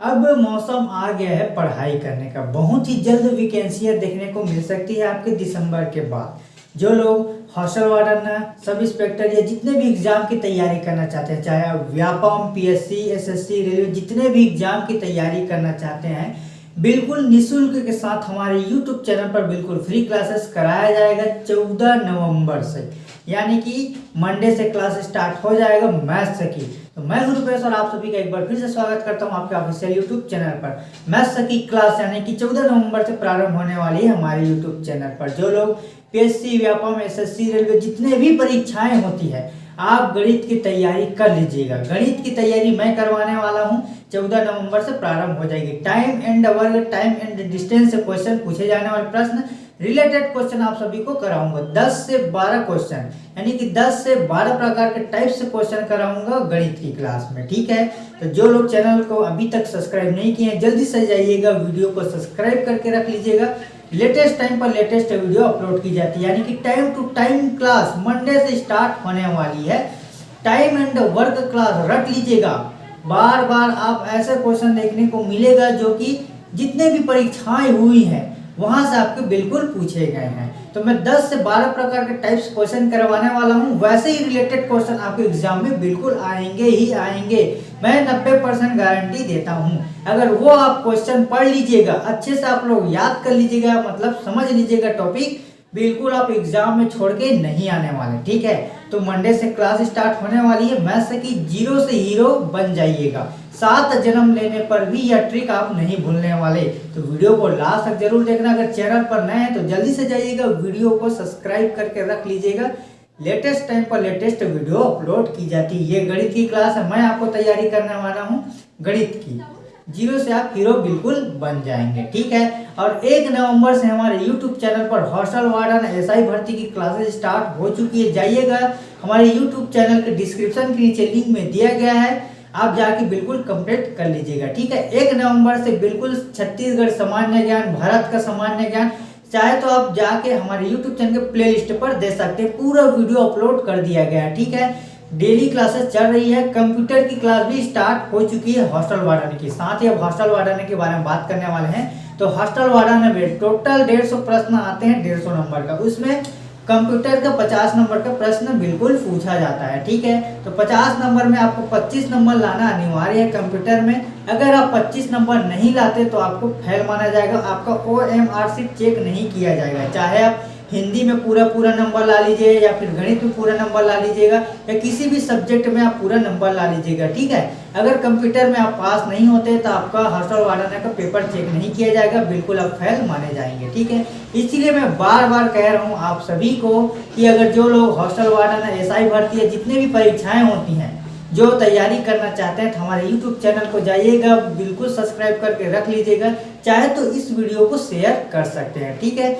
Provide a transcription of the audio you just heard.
अब मौसम आ गया है पढ़ाई करने का। बहुत ही जल्द वैकेंसियाँ देखने को मिल सकती है आपके दिसंबर के बाद। जो लोग हॉस्टल वार्डन, सब इंस्पेक्टर या जितने भी एग्ज़ाम की तैयारी करना चाहते हैं, चाहे आप व्यापम पीएससी एसएससी रेलवे जितने भी एग्ज़ाम की तैयारी करना चाहते हैं बिल्कुल निशुल्क के साथ हमारे यूट्यूब चैनल पर बिल्कुल फ्री क्लासेस कराया जाएगा चौदह नवंबर से। यानी कि मंडे से क्लास स्टार्ट हो जाएगा मैथ्स की। तो मैं हूँ रुपेश और आप सभी का एक बार फिर से स्वागत करता हूँ आपके ऑफिशियल यूट्यूब चैनल पर। मैथ्स की क्लास यानी कि चौदह नवंबर से प्रारंभ होने वाली है हमारे यूट्यूब चैनल पर। जो लोग पीएससी व्यापम एसएससी रेलवे जितने भी परीक्षाएँ होती है आप गणित की तैयारी कर लीजिएगा। गणित की तैयारी मैं करवाने वाला हूँ। चौदह नवंबर से प्रारंभ हो जाएगी। टाइम एंड वर्ग टाइम एंड डिस्टेंस से क्वेश्चन पूछे जाने वाले प्रश्न रिलेटेड क्वेश्चन आप सभी को कराऊँगा। 10 से 12 क्वेश्चन यानी कि 10 से 12 प्रकार के टाइप से क्वेश्चन कराऊँगा गणित की क्लास में, ठीक है? तो जो लोग चैनल को अभी तक सब्सक्राइब नहीं किए हैं, जल्दी से जाइएगा वीडियो को सब्सक्राइब करके रख लीजिएगा। लेटेस्ट टाइम पर लेटेस्ट वीडियो अपलोड की जाती है, यानी कि time to time class Monday से स्टार्ट होने वाली है। टाइम एंड वर्क क्लास रख लीजिएगा। बार बार आप ऐसे क्वेश्चन देखने को मिलेगा जो कि जितने भी परीक्षाएँ हुई हैं वहाँ से आपके बिल्कुल पूछे गए हैं। तो मैं 10 से 12 प्रकार के टाइप्स क्वेश्चन करवाने वाला हूँ। वैसे ही रिलेटेड क्वेश्चन आपके एग्ज़ाम में बिल्कुल आएँगे ही आएँगे। मैं 90 परसेंट गारंटी देता हूँ। अगर वो आप क्वेश्चन पढ़ लीजिएगा, अच्छे से आप लोग याद कर लीजिएगा मतलब समझ लीजिएगा टॉपिक बिल्कुल आप एग्ज़ाम में छोड़ के नहीं आने वाले, ठीक है? तो मंडे से क्लास स्टार्ट होने वाली है। मैथ्स की ज़ीरो से हीरो बन जाइएगा। सात जन्म लेने पर भी यह ट्रिक आप नहीं भूलने वाले। तो वीडियो को लास्ट तक ज़रूर देखना। अगर चैनल पर नए हैं तो जल्दी से जाइएगा। वीडियो को सब्सक्राइब करके रख लीजिएगा। लेटेस्ट टाइम पर लेटेस्ट वीडियो अपलोड की जाती है। ये गणित की क्लास है। मैं आपको तैयारी करने वाला हूँ गणित की। ज़ीरो से आप हीरो बिल्कुल बन जाएँगे। ठीक है? और एक नवंबर से हमारे यूट्यूब चैनल पर हॉस्टल वार्डन एसआई भर्ती की क्लासेस स्टार्ट हो चुकी है। जाइएगा। हमारे यूट्यूब चैनल के डिस्क्रिप्शन के नीचे लिंक में दिया गया है। आप जाके बिल्कुल कंप्लीट कर लीजिएगा, ठीक है? एक नवंबर से बिल्कुल छत्तीसगढ़ सामान्य ज्ञान, भारत का सामान्य ज्ञान, चाहे तो आप जाके हमारे यूट्यूब चैनल के प्ले लिस्ट पर दे सकते हैं, पूरा वीडियो अपलोड कर दिया गया है, ठीक है? डेली क्लासेस चल रही है कंप्यूटर की क्लास भी स्टार्ट हो चुकी है हॉस्टल वार्डन की। साथ ही अब हॉस्टल वार्डन के बारे में बात करने वाले हैं तो हॉस्टल वार्डन में टोटल डेढ़ सौ प्रश्न आते हैं, डेढ़ सौ नंबर का। उसमें कंप्यूटर का 50 नंबर का प्रश्न बिल्कुल पूछा जाता है, ठीक है? तो 50 नंबर में आपको 25 नंबर लाना अनिवार्य है कंप्यूटर में। अगर आप 25 नंबर नहीं लाते तो आपको फेल माना जाएगा, आपका ओ एम चेक नहीं किया जाएगा, चाहे आप हिंदी में पूरा पूरा नंबर ला लीजिए या फिर गणित में पूरा नंबर ला लीजिएगा या किसी भी सब्जेक्ट में आप पूरा नंबर ला लीजिएगा, ठीक है? अगर कंप्यूटर में आप पास नहीं होते तो आपका हॉस्टल वार्डन का पेपर चेक नहीं किया जाएगा, बिल्कुल आप फेल माने जाएँगे, ठीक है? इसीलिए मैं बार बार कह रहा हूँ आप सभी को कि अगर जो लोग हॉस्टल वार्डन एस आई भर्ती है, जितने भी परीक्षाएँ होती हैं, जो तैयारी करना चाहते हैं तो हमारे यूट्यूब चैनल को जाइएगा, बिल्कुल सब्सक्राइब करके रख लीजिएगा, चाहे तो इस वीडियो को शेयर कर सकते हैं, ठीक है?